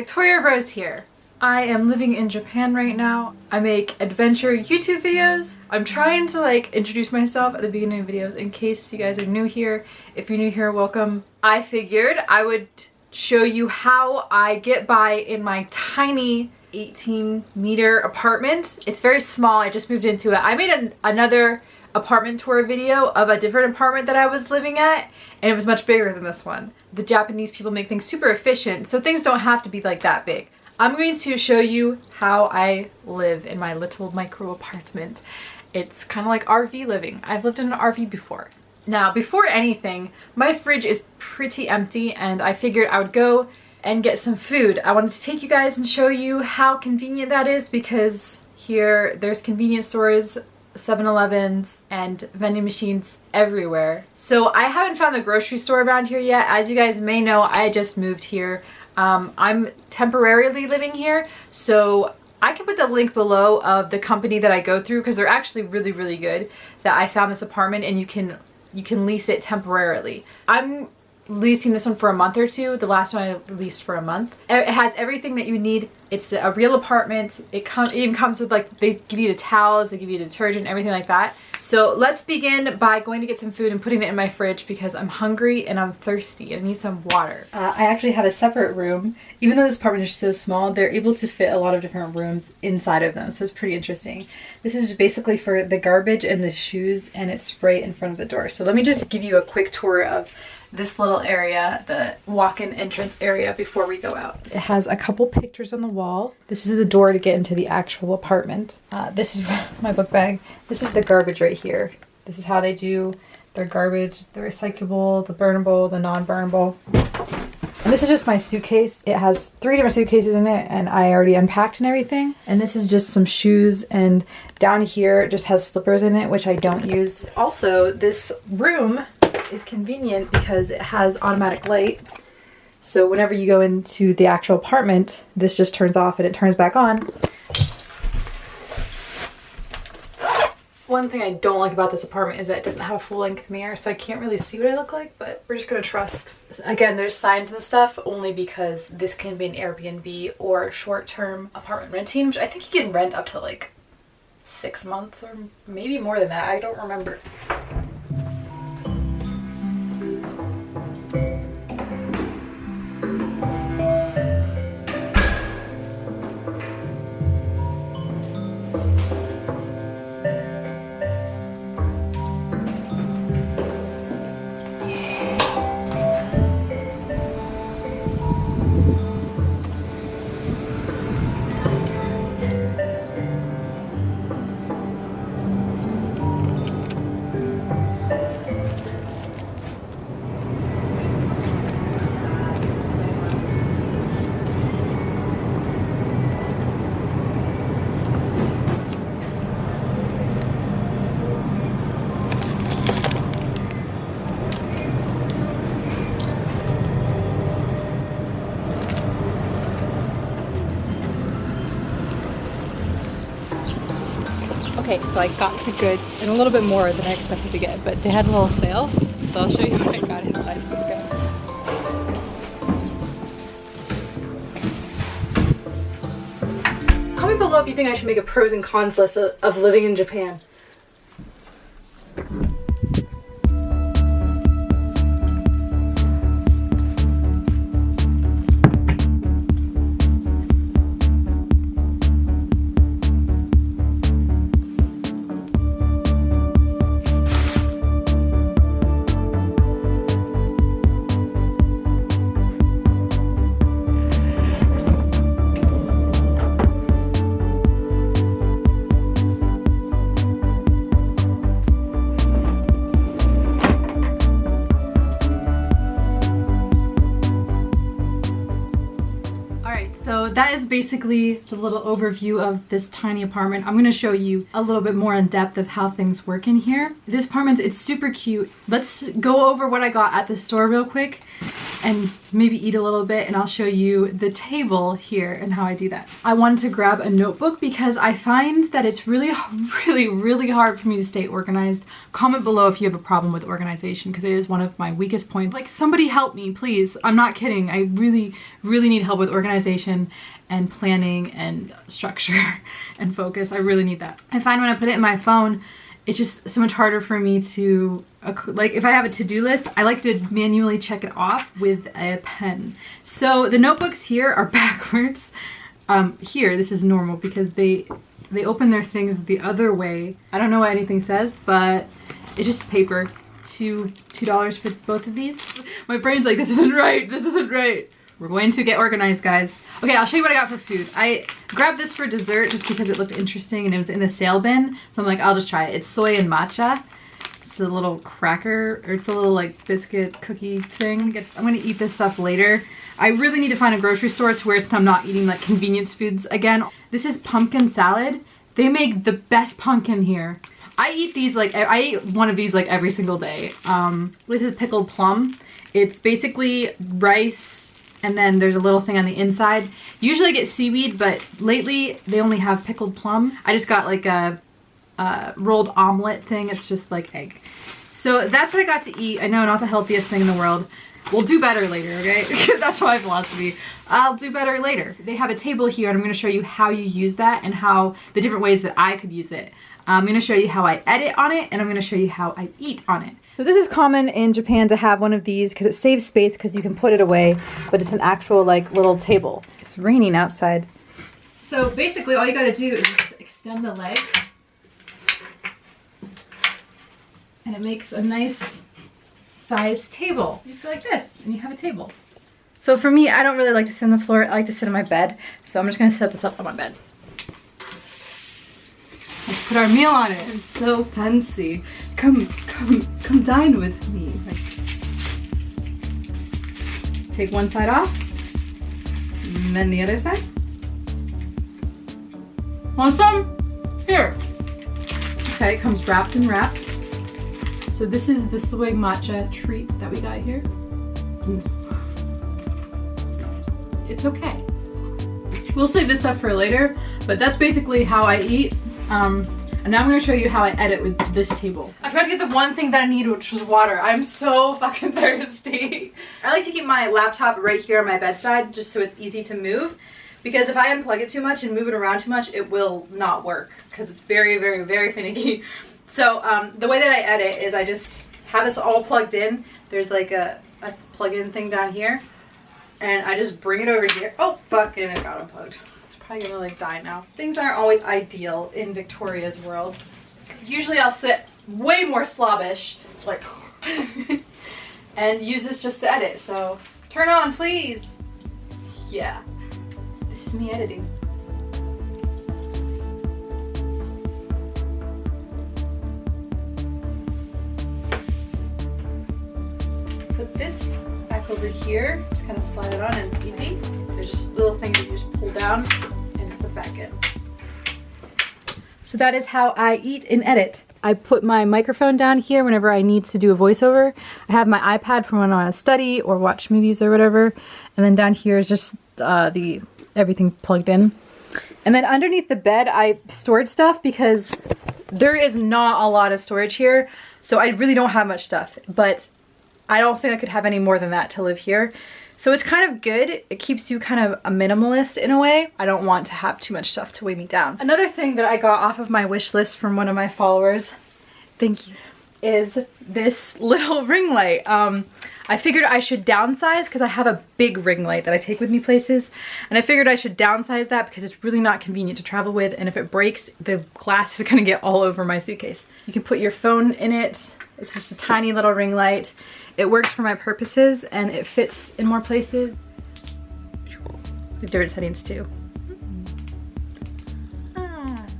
Victoria Rose here. I am living in Japan right now. I make adventure YouTube videos. I'm trying to like introduce myself at the beginning of videos in case you guys are new here. If you're new here, welcome. I figured I would show you how I get by in my tiny 18 meter apartment. It's very small. I just moved into it. I made an, another apartment tour video of a different apartment that I was living at and it was much bigger than this one. The Japanese people make things super efficient so things don't have to be like that big. I'm going to show you how I live in my little micro apartment. It's kind of like RV living. I've lived in an RV before. Now, before anything, my fridge is pretty empty and I figured I would go and get some food. I wanted to take you guys and show you how convenient that is because here there's convenience stores 7-Elevens and vending machines everywhere. So I haven't found the grocery store around here yet. As you guys may know, I just moved here um, I'm temporarily living here, so I can put the link below of the company that I go through because they're actually really, really good that I found this apartment and you can you can lease it temporarily. I'm leasing this one for a month or two. The last one I leased for a month. It has everything that you need. It's a real apartment. It, even comes with like, they give you the towels, they give you detergent, everything like that. So let's begin by going to get some food and putting it in my fridge because I'm hungry and I'm thirsty I need some water. Uh, I actually have a separate room. Even though this apartment is so small, they're able to fit a lot of different rooms inside of them. So it's pretty interesting. This is basically for the garbage and the shoes and it's right in front of the door. So let me just give you a quick tour of this little area, the walk-in entrance area before we go out. It has a couple pictures on the wall. This is the door to get into the actual apartment. Uh, this is my book bag. This is the garbage right here. This is how they do their garbage, the recyclable, the burnable, the non-burnable. And this is just my suitcase. It has three different suitcases in it and I already unpacked and everything. And this is just some shoes and down here it just has slippers in it, which I don't use. Also, this room is convenient because it has automatic light. So whenever you go into the actual apartment, this just turns off and it turns back on. One thing I don't like about this apartment is that it doesn't have a full-length mirror, so I can't really see what I look like, but we're just gonna trust. Again, there's signs and stuff only because this can be an Airbnb or short-term apartment renting, which I think you can rent up to like six months or maybe more than that. I don't remember. Okay, so I got the goods and a little bit more than I expected to get, but they had a little sale, so I'll show you what I got inside of this bag. Comment below if you think I should make a pros and cons list of living in Japan. Basically the little overview of this tiny apartment. I'm gonna show you a little bit more in depth of how things work in here. This apartment, it's super cute. Let's go over what I got at the store real quick. And maybe eat a little bit and I'll show you the table here and how I do that. I wanted to grab a notebook because I find that it's really, really, really hard for me to stay organized. Comment below if you have a problem with organization because it is one of my weakest points. Like somebody help me, please. I'm not kidding. I really, really need help with organization and planning and structure and focus. I really need that. I find when I put it in my phone, it's just so much harder for me to like if I have a to-do list I like to manually check it off with a pen. So the notebooks here are backwards. Um, here this is normal because they they open their things the other way. I don't know what anything says but it's just paper. Two two dollars for both of these. My brain's like this isn't right. This isn't right we're going to get organized, guys. Okay, I'll show you what I got for food. I grabbed this for dessert just because it looked interesting and it was in the sale bin. So I'm like, I'll just try it. It's soy and matcha. It's a little cracker, or it's a little like biscuit cookie thing. I'm gonna eat this stuff later. I really need to find a grocery store to where I'm not eating like convenience foods again. This is pumpkin salad. They make the best pumpkin here. I eat these like, I eat one of these like every single day. Um, this is pickled plum. It's basically rice, and then there's a little thing on the inside. Usually I get seaweed, but lately they only have pickled plum. I just got like a, a rolled omelet thing. It's just like egg. So that's what I got to eat. I know not the healthiest thing in the world. We'll do better later, okay? that's my philosophy. I'll do better later. They have a table here and I'm gonna show you how you use that and how the different ways that I could use it. I'm gonna show you how I edit on it and I'm gonna show you how I eat on it. So this is common in Japan to have one of these because it saves space because you can put it away, but it's an actual like little table. It's raining outside. So basically all you gotta do is just extend the legs and it makes a nice size table. You just go like this and you have a table. So for me, I don't really like to sit on the floor. I like to sit on my bed. So I'm just gonna set this up on my bed. Put our meal on it. It's so fancy. Come, come, come dine with me. take one side off, and then the other side. Want some? Here. Okay, it comes wrapped and wrapped. So this is the soy matcha treat that we got here. It's okay. We'll save this stuff for later, but that's basically how I eat. Um, and now I'm gonna show you how I edit with this table. I forgot to get the one thing that I need, which was water. I'm so fucking thirsty. I like to keep my laptop right here on my bedside, just so it's easy to move. Because if I unplug it too much and move it around too much, it will not work. Because it's very, very, very finicky. So um, the way that I edit is I just have this all plugged in. There's like a, a plug-in thing down here. And I just bring it over here. Oh, fuck, and it got unplugged probably gonna like die now. Things aren't always ideal in Victoria's world. Usually I'll sit way more slobbish, like, and use this just to edit. So turn on, please. Yeah, this is me editing. Put this back over here, just kind of slide it on and it's easy. There's just little things that you just pull down back in. So that is how I eat and edit. I put my microphone down here whenever I need to do a voiceover. I have my iPad for when I want to study or watch movies or whatever. And then down here is just uh, the everything plugged in. And then underneath the bed, I stored stuff because there is not a lot of storage here. So I really don't have much stuff, but I don't think I could have any more than that to live here. So it's kind of good. It keeps you kind of a minimalist in a way. I don't want to have too much stuff to weigh me down. Another thing that I got off of my wish list from one of my followers, thank you, is this little ring light. Um, I figured I should downsize because I have a big ring light that I take with me places. And I figured I should downsize that because it's really not convenient to travel with. And if it breaks, the glass is gonna get all over my suitcase. You can put your phone in it. It's just a tiny little ring light. It works for my purposes and it fits in more places. The different settings too.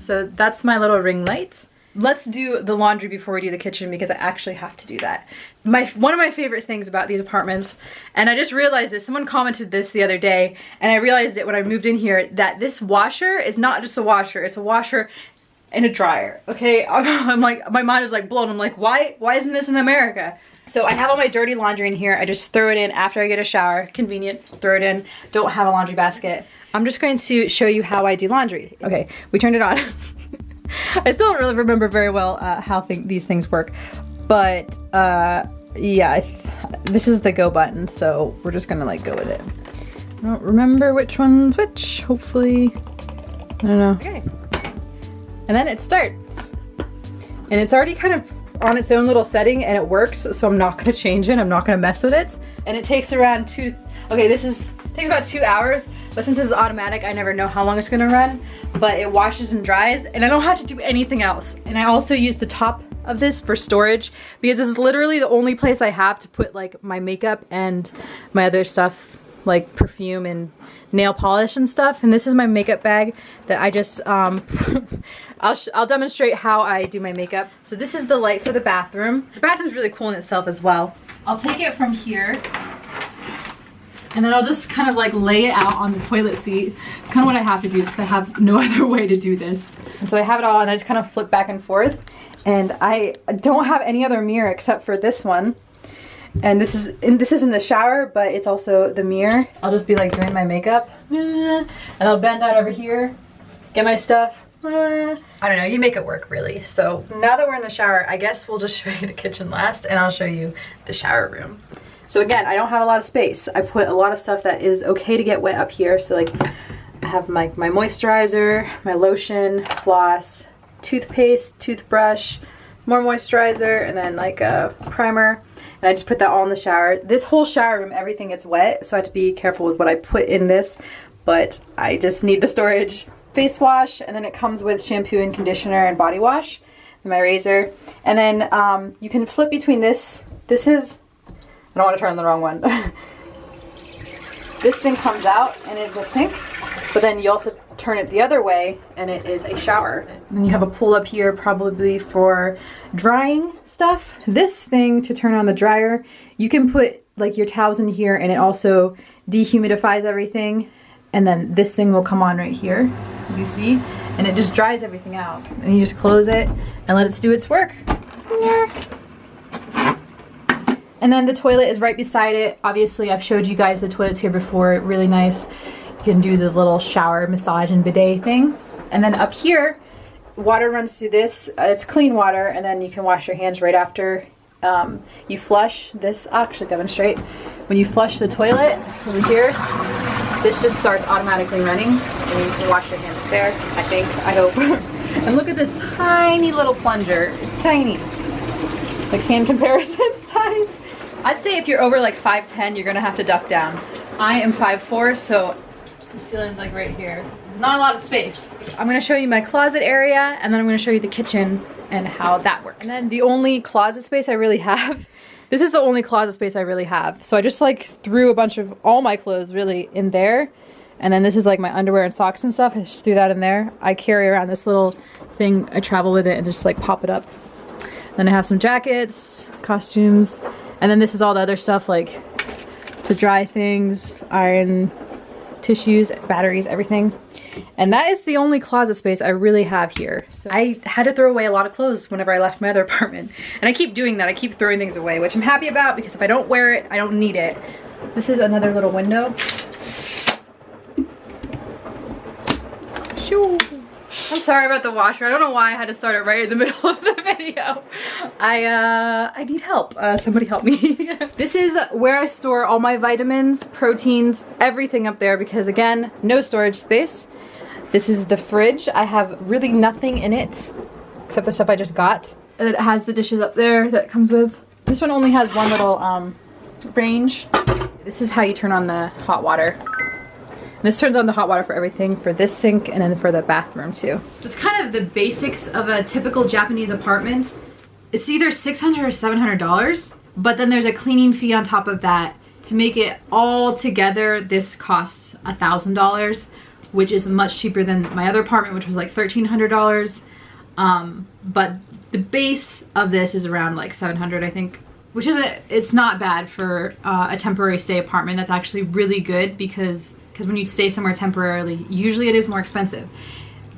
So that's my little ring light. Let's do the laundry before we do the kitchen because I actually have to do that. My One of my favorite things about these apartments, and I just realized this, someone commented this the other day, and I realized it when I moved in here, that this washer is not just a washer, it's a washer in a dryer, okay? I'm like, my mind is like blown. I'm like, why, why isn't this in America? So I have all my dirty laundry in here. I just throw it in after I get a shower. Convenient, throw it in. Don't have a laundry basket. I'm just going to show you how I do laundry. Okay, we turned it on. I still don't really remember very well uh, how th these things work, but uh, yeah, this is the go button, so we're just gonna like go with it. I don't remember which one's which, hopefully, I don't know. Okay. And then it starts. And it's already kind of on its own little setting and it works, so I'm not gonna change it, I'm not gonna mess with it. And it takes around two, okay, this is, takes about two hours, but since this is automatic, I never know how long it's gonna run, but it washes and dries, and I don't have to do anything else. And I also use the top of this for storage because this is literally the only place I have to put like my makeup and my other stuff like perfume and nail polish and stuff. And this is my makeup bag that I just, um, I'll, I'll demonstrate how I do my makeup. So this is the light for the bathroom. The bathroom's really cool in itself as well. I'll take it from here and then I'll just kind of like lay it out on the toilet seat. kind of what I have to do because I have no other way to do this. And so I have it all and I just kind of flip back and forth. And I don't have any other mirror except for this one and this is and this is in the shower but it's also the mirror. I'll just be like doing my makeup. And I'll bend out over here get my stuff. I don't know you make it work really. So now that we're in the shower I guess we'll just show you the kitchen last and I'll show you the shower room. So again I don't have a lot of space. I put a lot of stuff that is okay to get wet up here. So like I have my, my moisturizer my lotion floss toothpaste toothbrush more moisturizer and then like a primer and I just put that all in the shower. This whole shower room, everything gets wet, so I have to be careful with what I put in this, but I just need the storage. Face wash, and then it comes with shampoo and conditioner and body wash, and my razor. And then um, you can flip between this. This is, I don't want to turn the wrong one. this thing comes out and is a sink, but then you also turn it the other way and it is a shower. And you have a pull up here probably for drying stuff. This thing to turn on the dryer, you can put like your towels in here and it also dehumidifies everything. And then this thing will come on right here, as you see, and it just dries everything out. And you just close it and let it do its work. And then the toilet is right beside it. Obviously, I've showed you guys the toilets here before, really nice. Can do the little shower massage and bidet thing. And then up here, water runs through this. Uh, it's clean water, and then you can wash your hands right after um, you flush. This, I'll actually demonstrate. When you flush the toilet over here, this just starts automatically running, and you can wash your hands there, I think, I hope. and look at this tiny little plunger. It's tiny. Like hand comparison size. I'd say if you're over like 5'10", you're gonna have to duck down. I am 5'4", so the ceiling's like right here. There's not a lot of space. I'm gonna show you my closet area and then I'm gonna show you the kitchen and how that works. And then the only closet space I really have, this is the only closet space I really have. So I just like threw a bunch of all my clothes really in there. And then this is like my underwear and socks and stuff. I just threw that in there. I carry around this little thing. I travel with it and just like pop it up. Then I have some jackets, costumes, and then this is all the other stuff like to dry things, iron tissues, batteries, everything. And that is the only closet space I really have here. So I had to throw away a lot of clothes whenever I left my other apartment. And I keep doing that. I keep throwing things away, which I'm happy about because if I don't wear it, I don't need it. This is another little window. Shoo. I'm sorry about the washer. I don't know why I had to start it right in the middle of the video. I uh, I need help. Uh, somebody help me. this is where I store all my vitamins, proteins, everything up there because again, no storage space. This is the fridge. I have really nothing in it except the stuff I just got. And it has the dishes up there that comes with. This one only has one little um, range. This is how you turn on the hot water. This turns on the hot water for everything for this sink and then for the bathroom too. It's kind of the basics of a typical Japanese apartment. It's either 600 or $700, but then there's a cleaning fee on top of that. To make it all together, this costs $1,000, which is much cheaper than my other apartment, which was like $1,300. Um, but the base of this is around like 700, I think which is a, it's not bad for uh, a temporary stay apartment. That's actually really good because because when you stay somewhere temporarily, usually it is more expensive.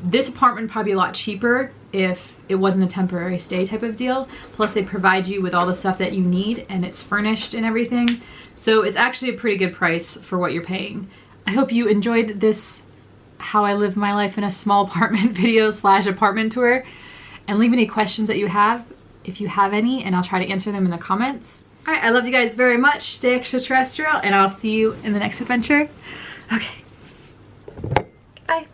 This apartment probably a lot cheaper if it wasn't a temporary stay type of deal. Plus they provide you with all the stuff that you need and it's furnished and everything. So it's actually a pretty good price for what you're paying. I hope you enjoyed this how I live my life in a small apartment video slash apartment tour and leave any questions that you have if you have any and I'll try to answer them in the comments. All right, I love you guys very much. Stay extraterrestrial and I'll see you in the next adventure. Okay. Bye.